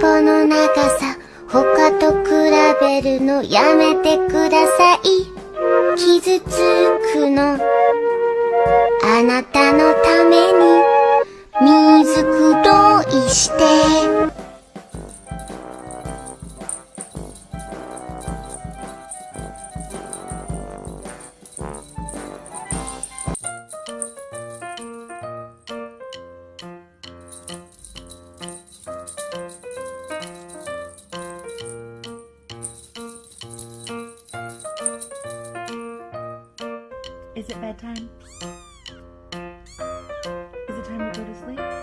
ぽの長さ他と比べるのやめてください。傷つくのあなたのために。水くどいして。Is it bedtime? Is it time to go to sleep?